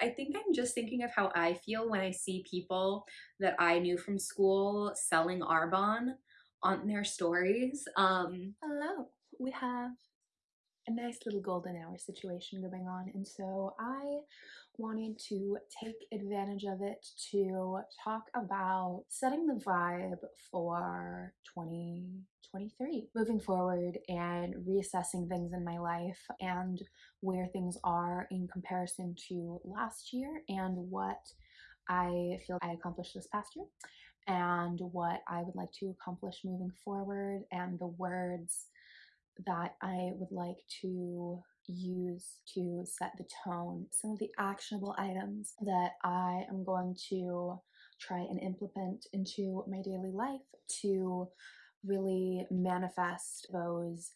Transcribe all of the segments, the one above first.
I think I'm just thinking of how I feel when I see people that I knew from school selling Arbonne on their stories. Um, Hello, we have a nice little golden hour situation going on, and so I wanted to take advantage of it to talk about setting the vibe for 2023, moving forward and reassessing things in my life and where things are in comparison to last year and what I feel I accomplished this past year and what I would like to accomplish moving forward and the words that I would like to use to set the tone. Some of the actionable items that I am going to try and implement into my daily life to really manifest those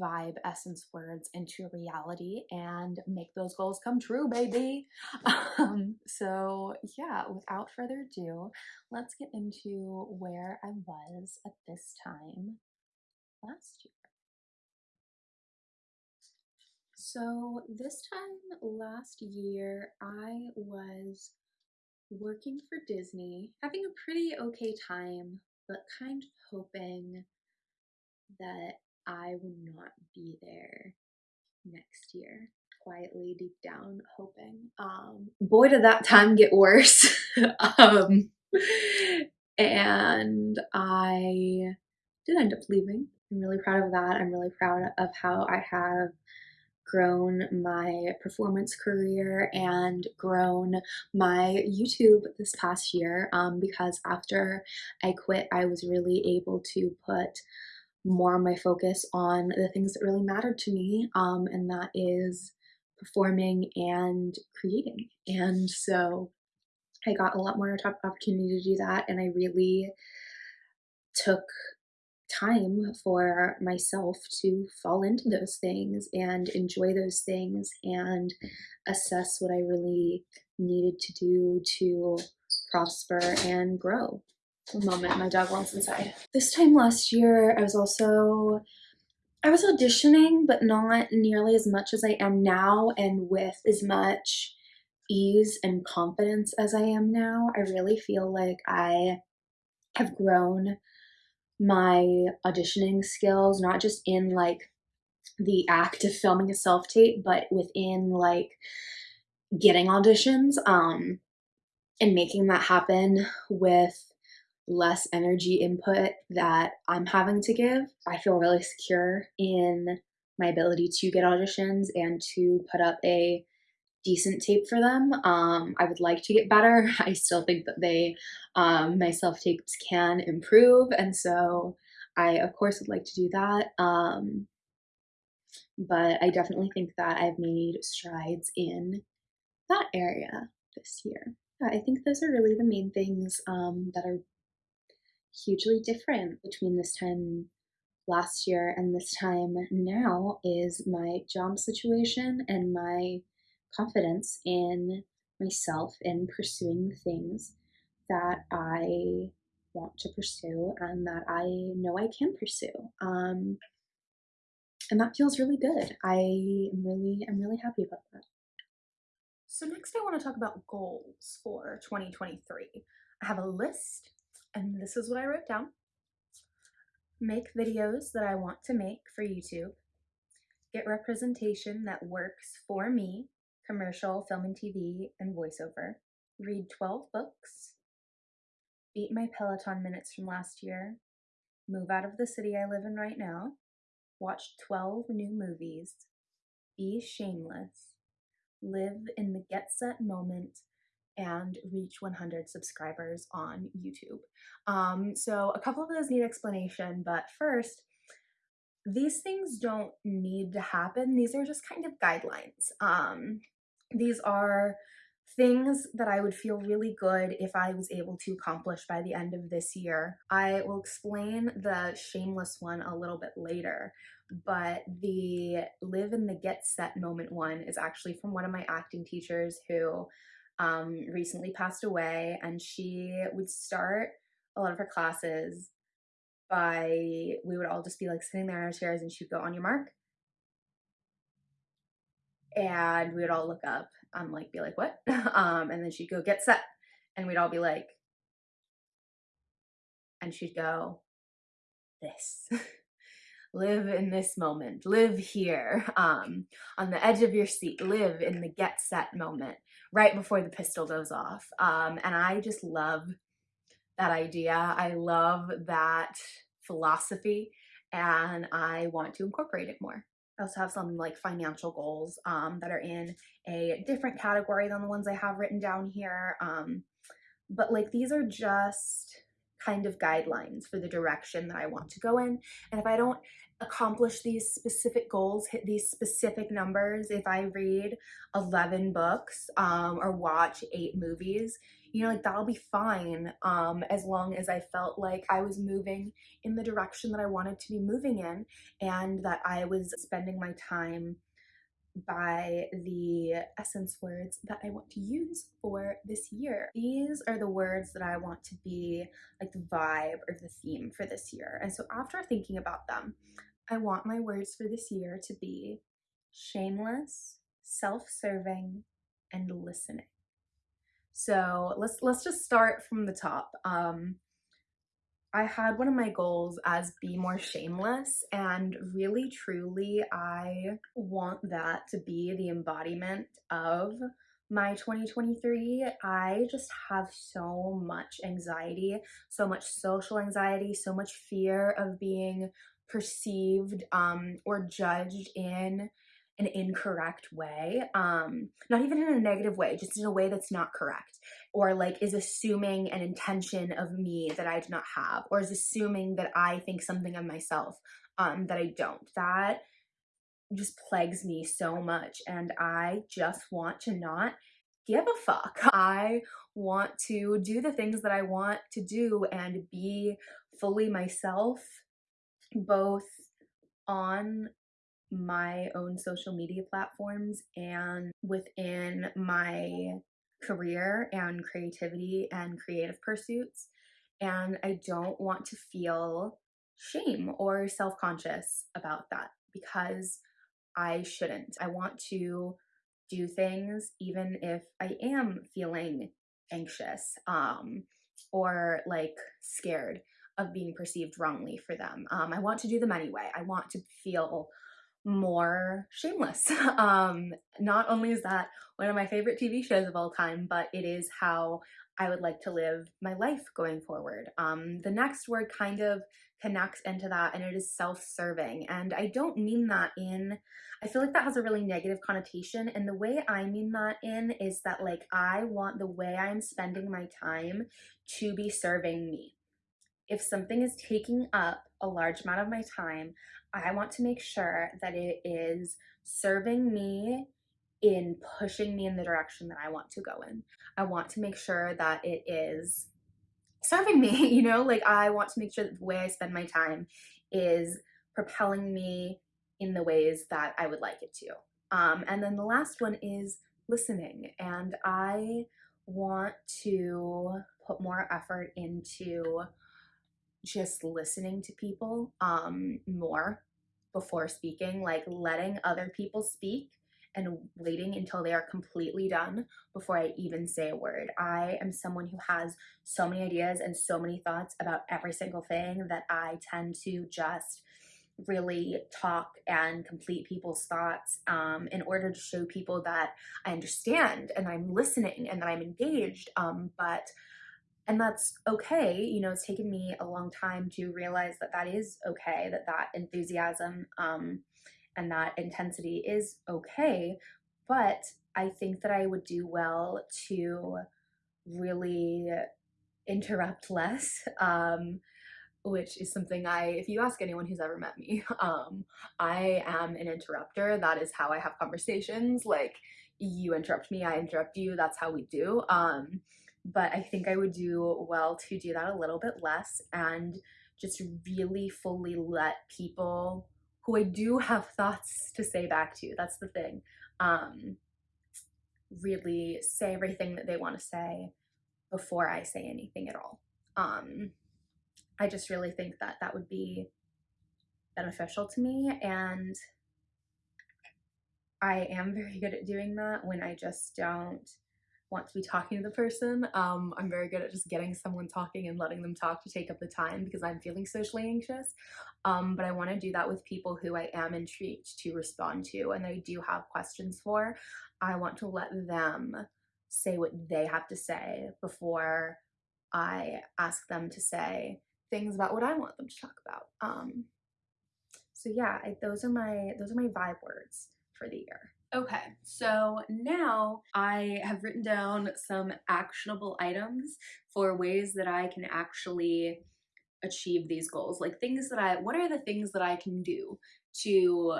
vibe essence words into reality and make those goals come true, baby. Um, so, yeah, without further ado, let's get into where I was at this time last year. So, this time last year, I was working for Disney, having a pretty okay time, but kind of hoping that I would not be there next year. Quietly, deep down, hoping. Um, boy, did that time get worse. um, and I did end up leaving. I'm really proud of that. I'm really proud of how I have grown my performance career and grown my YouTube this past year um, because after I quit, I was really able to put more of my focus on the things that really mattered to me, um, and that is performing and creating. And so I got a lot more opportunity to do that, and I really took time for myself to fall into those things and enjoy those things and assess what I really needed to do to prosper and grow. A moment, my dog wants inside. This time last year, I was also I was auditioning, but not nearly as much as I am now, and with as much ease and confidence as I am now. I really feel like I have grown my auditioning skills, not just in like the act of filming a self tape, but within like getting auditions um, and making that happen with less energy input that I'm having to give. I feel really secure in my ability to get auditions and to put up a decent tape for them. Um, I would like to get better. I still think that they, um, my self tapes can improve, and so I, of course, would like to do that. Um, but I definitely think that I've made strides in that area this year. I think those are really the main things um, that are hugely different between this time last year and this time now is my job situation and my confidence in myself in pursuing the things that I want to pursue and that I know I can pursue. Um, and that feels really good. I am really, I'm really happy about that. So next I want to talk about goals for 2023. I have a list and this is what I wrote down. Make videos that I want to make for YouTube. Get representation that works for me, commercial, film and TV, and voiceover. Read 12 books. Beat my Peloton minutes from last year. Move out of the city I live in right now. Watch 12 new movies. Be shameless. Live in the get set moment and reach 100 subscribers on YouTube. Um, so a couple of those need explanation, but first, these things don't need to happen. These are just kind of guidelines. Um, these are things that I would feel really good if I was able to accomplish by the end of this year. I will explain the shameless one a little bit later, but the live in the get set moment one is actually from one of my acting teachers who um, recently passed away, and she would start a lot of her classes by we would all just be like sitting there in our chairs, and she'd go on your mark, and we would all look up. I'm like, be like, what? um, and then she'd go, get set. And we'd all be like, and she'd go, this. live in this moment, live here, um, on the edge of your seat, live in the get set moment right before the pistol goes off. Um, and I just love that idea. I love that philosophy and I want to incorporate it more. I also have some like financial goals um, that are in a different category than the ones I have written down here. Um, but like these are just kind of guidelines for the direction that I want to go in. And if I don't accomplish these specific goals, hit these specific numbers, if I read 11 books um, or watch eight movies, you know, like that'll be fine um, as long as I felt like I was moving in the direction that I wanted to be moving in and that I was spending my time by the essence words that I want to use for this year. These are the words that I want to be like the vibe or the theme for this year. And so after thinking about them, I want my words for this year to be shameless, self-serving, and listening. So let's let's just start from the top. Um, I had one of my goals as be more shameless and really truly I want that to be the embodiment of my 2023 I just have so much anxiety so much social anxiety so much fear of being perceived um, or judged in an incorrect way um not even in a negative way just in a way that's not correct. Or like is assuming an intention of me that i do not have or is assuming that i think something of myself um that i don't. That just plagues me so much and i just want to not give a fuck. I want to do the things that i want to do and be fully myself both on my own social media platforms and within my career and creativity and creative pursuits. And I don't want to feel shame or self conscious about that because I shouldn't. I want to do things even if I am feeling anxious um, or like scared of being perceived wrongly for them. Um, I want to do them anyway. I want to feel more shameless. um, not only is that one of my favorite TV shows of all time, but it is how I would like to live my life going forward. Um, the next word kind of connects into that and it is self-serving. And I don't mean that in, I feel like that has a really negative connotation. And the way I mean that in is that like I want the way I'm spending my time to be serving me. If something is taking up a large amount of my time, I want to make sure that it is serving me in pushing me in the direction that I want to go in. I want to make sure that it is serving me, you know, like I want to make sure that the way I spend my time is propelling me in the ways that I would like it to. Um, and then the last one is listening. And I want to put more effort into just listening to people um, more before speaking, like letting other people speak and waiting until they are completely done before I even say a word. I am someone who has so many ideas and so many thoughts about every single thing that I tend to just really talk and complete people's thoughts um, in order to show people that I understand and I'm listening and that I'm engaged. Um, but and that's okay you know it's taken me a long time to realize that that is okay that that enthusiasm um, and that intensity is okay but i think that i would do well to really interrupt less um, which is something I, if you ask anyone who's ever met me, um, I am an interrupter. That is how I have conversations. Like, you interrupt me, I interrupt you. That's how we do. Um, but I think I would do well to do that a little bit less and just really fully let people who I do have thoughts to say back to, that's the thing, um, really say everything that they want to say before I say anything at all. Um, I just really think that that would be beneficial to me and I am very good at doing that when I just don't want to be talking to the person. Um, I'm very good at just getting someone talking and letting them talk to take up the time because I'm feeling socially anxious. Um, but I want to do that with people who I am intrigued to respond to and I do have questions for. I want to let them say what they have to say before I ask them to say things about what I want them to talk about. Um, so yeah, I, those are my those are my vibe words for the year. Okay, so now I have written down some actionable items for ways that I can actually achieve these goals. Like things that I, what are the things that I can do to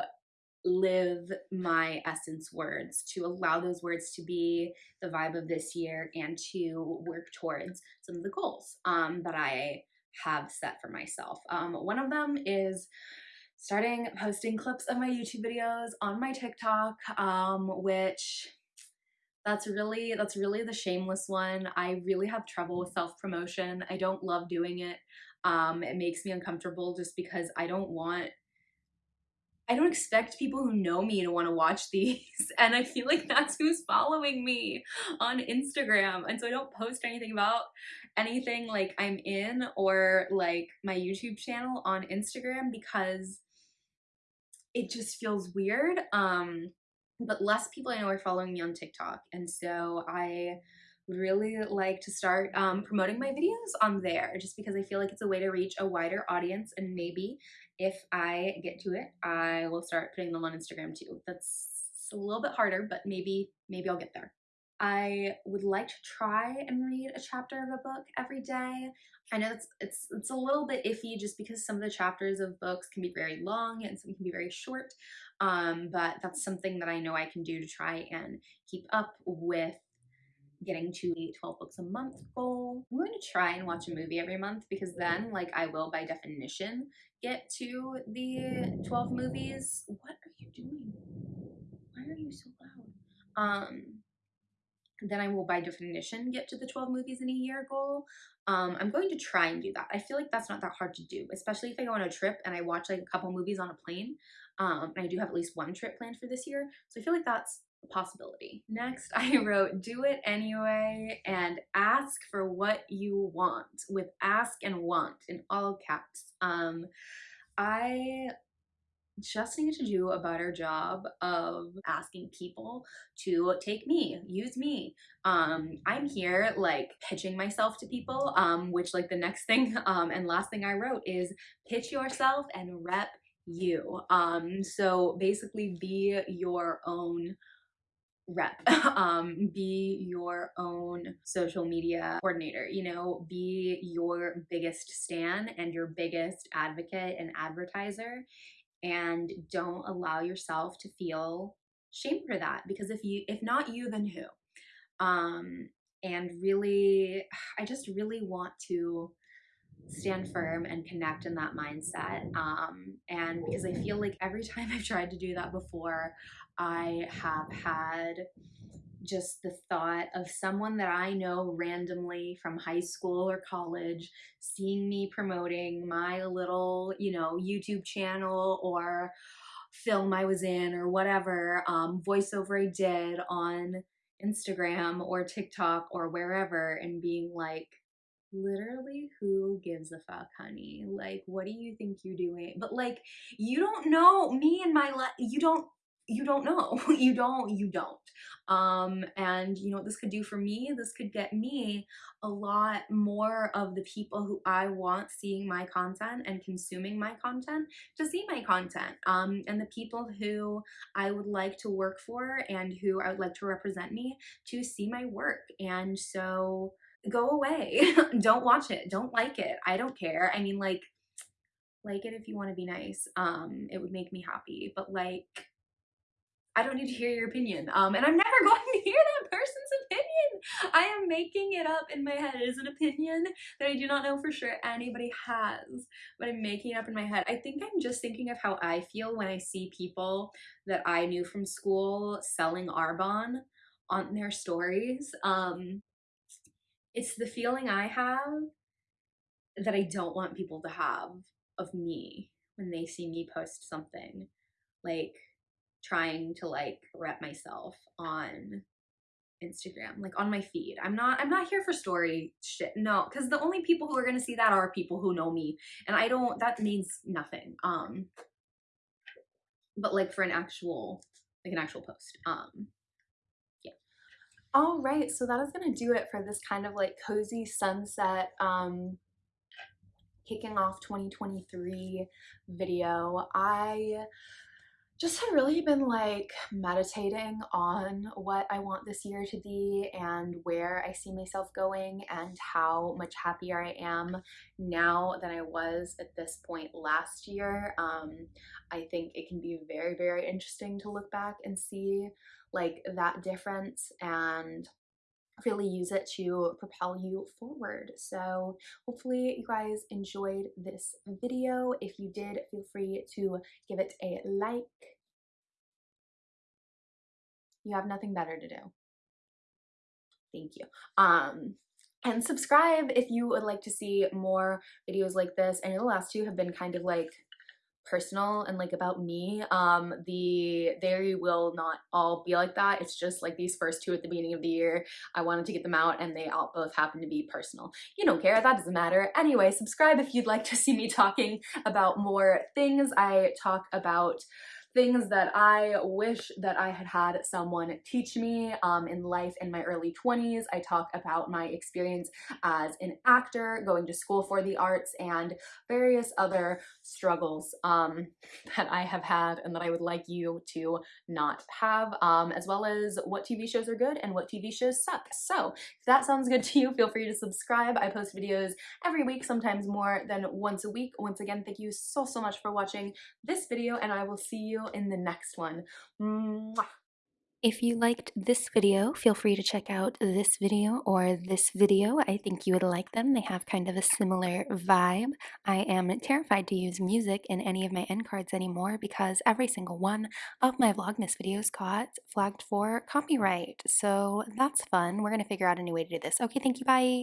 live my essence words, to allow those words to be the vibe of this year and to work towards some of the goals um, that I have set for myself. Um, one of them is starting posting clips of my YouTube videos on my TikTok, um, which that's really that's really the shameless one. I really have trouble with self-promotion. I don't love doing it. Um, it makes me uncomfortable just because I don't want I don't expect people who know me to want to watch these. And I feel like that's who's following me on Instagram. And so I don't post anything about anything like I'm in or like my YouTube channel on Instagram because it just feels weird. Um, but less people I know are following me on TikTok. And so I would really like to start um, promoting my videos on there just because I feel like it's a way to reach a wider audience and maybe if I get to it, I will start putting them on Instagram too. That's a little bit harder, but maybe, maybe I'll get there. I would like to try and read a chapter of a book every day. I know it's it's it's a little bit iffy just because some of the chapters of books can be very long and some can be very short. Um, but that's something that I know I can do to try and keep up with getting to a 12 books a month goal. I'm going to try and watch a movie every month because then like I will by definition get to the 12 movies. What are you doing? Why are you so loud? Um then I will by definition get to the 12 movies in a year goal. Um, I'm going to try and do that. I feel like that's not that hard to do, especially if I go on a trip and I watch like a couple movies on a plane. Um, and I do have at least one trip planned for this year. So I feel like that's a possibility. Next, I wrote do it anyway and ask for what you want with ask and want in all caps. Um, I just need to do a better job of asking people to take me, use me. Um, I'm here like pitching myself to people, um, which like the next thing um, and last thing I wrote is pitch yourself and rep you. Um, so basically be your own rep um be your own social media coordinator you know be your biggest stan and your biggest advocate and advertiser and don't allow yourself to feel shame for that because if you if not you then who? Um and really i just really want to stand firm and connect in that mindset um and because i feel like every time i've tried to do that before i have had just the thought of someone that I know randomly from high school or college seeing me promoting my little, you know, YouTube channel or film I was in or whatever, um, voiceover I did on Instagram or TikTok or wherever and being like, literally who gives a fuck honey? Like what do you think you're doing? But like you don't know me and my life you don't you don't know you don't you don't. Um and you know what this could do for me this could get me a lot more of the people who i want seeing my content and consuming my content to see my content. Um and the people who i would like to work for and who i would like to represent me to see my work. And so go away don't watch it don't like it i don't care. I mean like like it if you want to be nice um it would make me happy but like I don't need to hear your opinion. Um, and I'm never going to hear that person's opinion. I am making it up in my head. It is an opinion that I do not know for sure anybody has, but I'm making it up in my head. I think I'm just thinking of how I feel when I see people that I knew from school selling Arbonne on their stories. Um, it's the feeling I have that I don't want people to have of me when they see me post something. Like, trying to like rep myself on Instagram, like on my feed. I'm not I'm not here for story shit. No, cuz the only people who are going to see that are people who know me and I don't that means nothing. Um but like for an actual like an actual post. Um yeah. all right, so that is gonna do it for this kind of like cozy sunset um kicking off 2023 video. I just have really been like meditating on what I want this year to be and where I see myself going and how much happier I am now than I was at this point last year. Um, I think it can be very, very interesting to look back and see like that difference and really use it to propel you forward. So hopefully you guys enjoyed this video. If you did, feel free to give it a like. You have nothing better to do. Thank you. Um, and subscribe if you would like to see more videos like this. I know the last two have been kind of like personal and like about me um the they will not all be like that it's just like these first two at the beginning of the year i wanted to get them out and they all both happen to be personal you don't care that doesn't matter anyway subscribe if you'd like to see me talking about more things i talk about things that I wish that I had had someone teach me um, in life in my early 20s. I talk about my experience as an actor, going to school for the arts, and various other struggles um, that I have had and that I would like you to not have, um, as well as what TV shows are good and what TV shows suck. So if that sounds good to you, feel free to subscribe. I post videos every week, sometimes more than once a week. Once again, thank you so, so much for watching this video, and I will see in the next one. Mwah. If you liked this video, feel free to check out this video or this video. I think you would like them. They have kind of a similar vibe. I am terrified to use music in any of my end cards anymore because every single one of my Vlogmas videos got flagged for copyright. So that's fun. We're going to figure out a new way to do this. Okay, thank you. Bye.